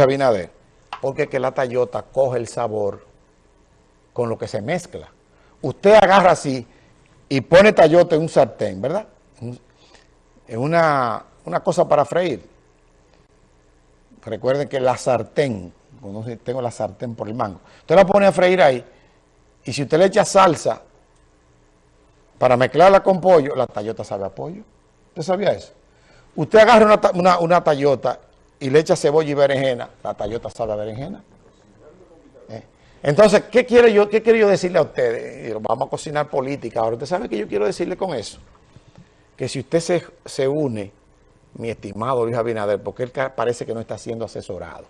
Abinader, porque que la tallota coge el sabor con lo que se mezcla. Usted agarra así y pone tallota en un sartén, ¿verdad? En una, cosa para freír. Recuerden que la sartén, tengo la sartén por el mango, usted la pone a freír ahí y si usted le echa salsa para mezclarla con pollo, la tallota sabe a pollo. ¿Usted sabía eso? Usted agarra una, una, una y le echa cebolla y berenjena, la tallota sabe a berenjena. ¿Eh? Entonces, ¿qué, quiero yo, ¿qué quiero yo decirle a ustedes? Vamos a cocinar política. Ahora, ¿usted sabe qué yo quiero decirle con eso? Que si usted se, se une, mi estimado Luis Abinader, porque él parece que no está siendo asesorado.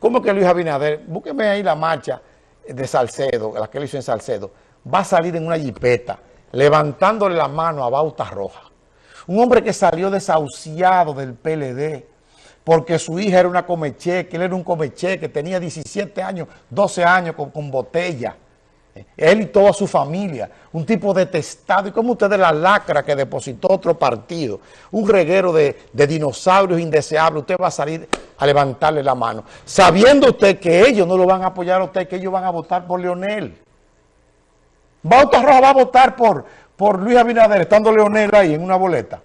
¿Cómo que Luis Abinader? Búsqueme ahí la marcha de Salcedo, la que él hizo en Salcedo. Va a salir en una jipeta, levantándole la mano a Bauta Roja. Un hombre que salió desahuciado del PLD, porque su hija era una comecheque, él era un comecheque, tenía 17 años, 12 años con, botella. Él y toda su familia, un tipo detestado. Y como ustedes la lacra que depositó otro partido, un reguero de, dinosaurios indeseables, usted va a salir a levantarle la mano, sabiendo usted que ellos no lo van a apoyar a usted, que ellos van a votar por Leonel. Bauta Roja va a votar por, por Luis Abinader, estando Leonel ahí en una boleta.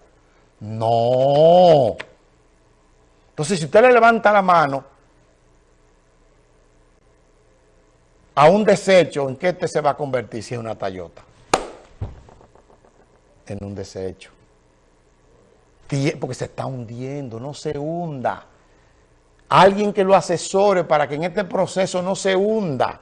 No. Entonces, si usted le levanta la mano a un desecho, ¿en qué este se va a convertir si es una Tayota? En un desecho. Porque se está hundiendo, no se hunda. Alguien que lo asesore para que en este proceso no se hunda.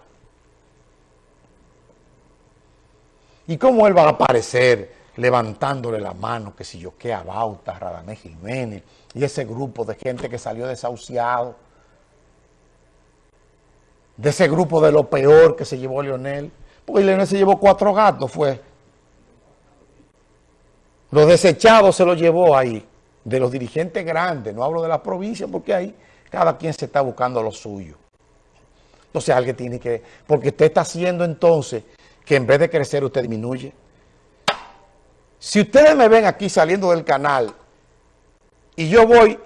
¿Y cómo él va a aparecer? Levantándole la mano, que si yo qué a Bauta, Radamés Jiménez, y ese grupo de gente que salió desahuciado, de ese grupo de lo peor que se llevó Leonel, porque Leonel se llevó cuatro gatos, fue. Los desechados se los llevó ahí, de los dirigentes grandes, no hablo de la provincia, porque ahí cada quien se está buscando lo suyo. Entonces alguien tiene que, porque usted está haciendo entonces que en vez de crecer usted disminuye. Si ustedes me ven aquí saliendo del canal y yo voy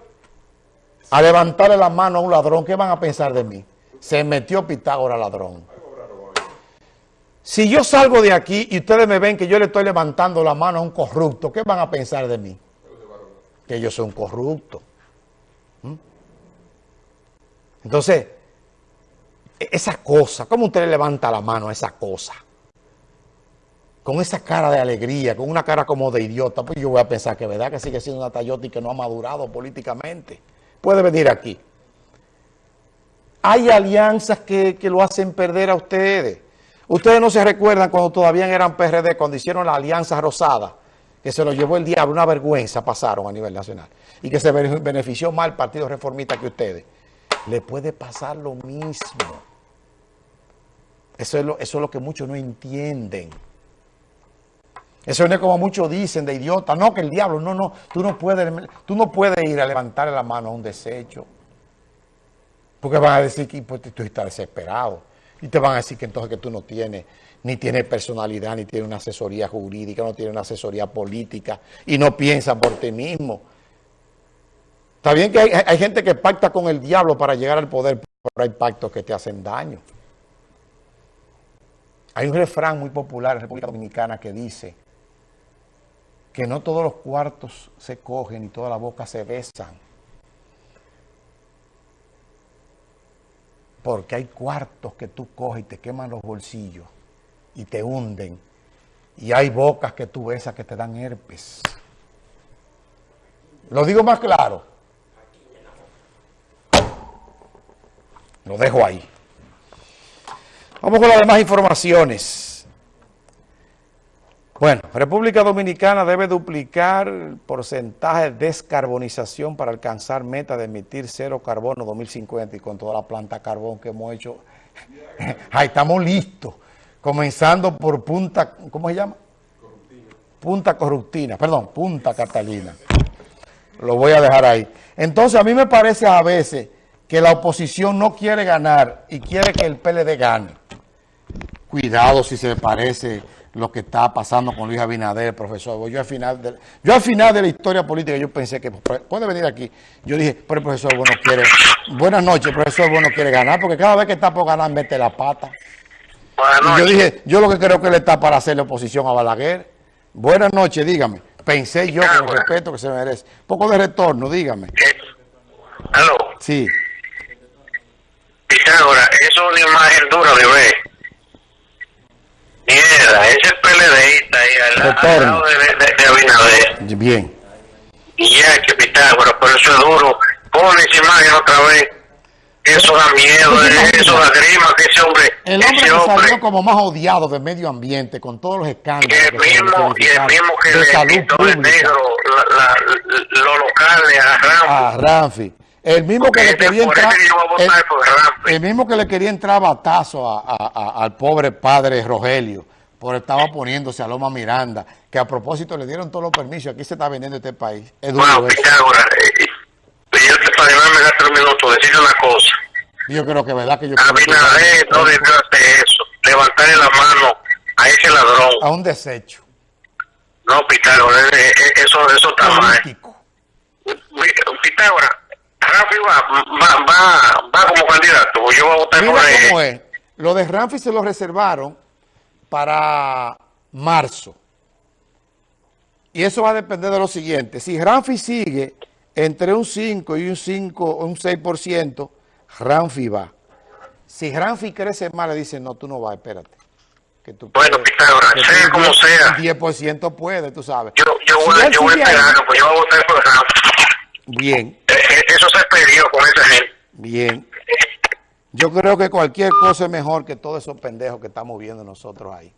a levantarle la mano a un ladrón, ¿qué van a pensar de mí? Se metió Pitágoras ladrón. Si yo salgo de aquí y ustedes me ven que yo le estoy levantando la mano a un corrupto, ¿qué van a pensar de mí? Que yo soy un corrupto. ¿Mm? Entonces, e-, esa cosa, ¿cómo usted le levanta la mano a esa cosa? Con esa cara de alegría, con una cara como de idiota, pues yo voy a pensar que verdad que sigue siendo una Tayota y que no ha madurado políticamente. Puede venir aquí. Hay alianzas que, lo hacen perder a ustedes. Ustedes no se recuerdan cuando todavía eran PRD, cuando hicieron la alianza rosada, que se lo llevó el diablo, una vergüenza pasaron a nivel nacional, y que se benefició más el Partido Reformista que ustedes. Le puede pasar lo mismo. Eso es lo, eso es lo que muchos no entienden. Eso no es como muchos dicen de idiota. No, que el diablo, no, no. Tú no puedes, tú no puedes ir a levantarle la mano a un desecho. Porque van a decir que pues, tú estás desesperado. Y te van a decir que entonces que tú no tienes, ni tienes personalidad, ni tienes una asesoría jurídica, no tienes una asesoría política, y no piensas por ti mismo. Está bien que hay, hay gente que pacta con el diablo para llegar al poder, pero hay pactos que te hacen daño. Hay un refrán muy popular en República Dominicana que dice que no todos los cuartos se cogen y toda la boca se besan. Porque hay cuartos que tú coges y te queman los bolsillos y te hunden. Y hay bocas que tú besas que te dan herpes. Lo digo más claro. Lo dejo ahí. Vamos con las demás informaciones. Bueno, República Dominicana debe duplicar el porcentaje de descarbonización para alcanzar meta de emitir cero carbono 2050 y con toda la planta carbón que hemos hecho. Ahí estamos listos. Comenzando por Punta, ¿cómo se llama? Punta Corruptina, perdón, Punta Catalina. Lo voy a dejar ahí. Entonces a mí me parece a veces que la oposición no quiere ganar y quiere que el PLD gane. cuidado si se parece lo que está pasando con Luis Abinader, profesor. Yo al final de, yo al final de la historia política yo pensé que puede venir aquí. Yo dije, pero el profesor Bueno quiere, buenas noches, el profesor Bueno quiere ganar, porque cada vez que está por ganar mete la pata. Y yo dije, yo lo que creo que él está para hacerle oposición a Balaguer. Buenas noches, dígame. Pensé yo con el respeto que se merece. Poco de retorno, dígame. ¿Aló? Sí. Pitágoras, eso es una imagen dura de ver. Mierda, es al, al lado de, de, de, Abinader. Bien. Y ya que Pitágoras, pero eso es duro. Pon esa imagen otra vez. Eso da miedo, eso da grima, que ese hombre... El hombre que salió como más odiado del medio ambiente, con todos los escándalos. Y el mismo, y el mismo que le quitó el negro, la, la, los locales a Ramfi. A Ramfi. El mismo que le quería entrar... El, el, mismo que le quería entrar batazo a, a, a, al pobre padre Rogelio, por estaba poniéndose a Loma Miranda, que a propósito le dieron todos los permisos, aquí se está vendiendo este país. Es duro bueno, eh, yo te para me da tres minutos, decirle una cosa. Yo creo que verdad que yo... Abinader no debió hacer eso, levantarle la mano a ese ladrón. A un desecho. No, Pitágoras, eso, eso está mal. Pitágoras, Rafi va, va, va, va, como candidato, yo voy a votar Mira por él. cómo es. Lo de Ramfi se lo reservaron para marzo. Y eso va a depender de lo siguiente. Si Ramfi sigue entre un 5 y un 5, un 6%, Ramfi va. Si Ramfi crece más, le dicen, no, tú no vas, espérate. Que tú bueno, Pitágoras, sea como sea. 10% puede, tú sabes. Yo, yo si voy, yo voy a esperar, pues yo voy a votar por Ramfi. Bien. Eso se perdió con esa gente. Bien. Yo creo que cualquier cosa es mejor que todos esos pendejos que estamos viendo nosotros ahí.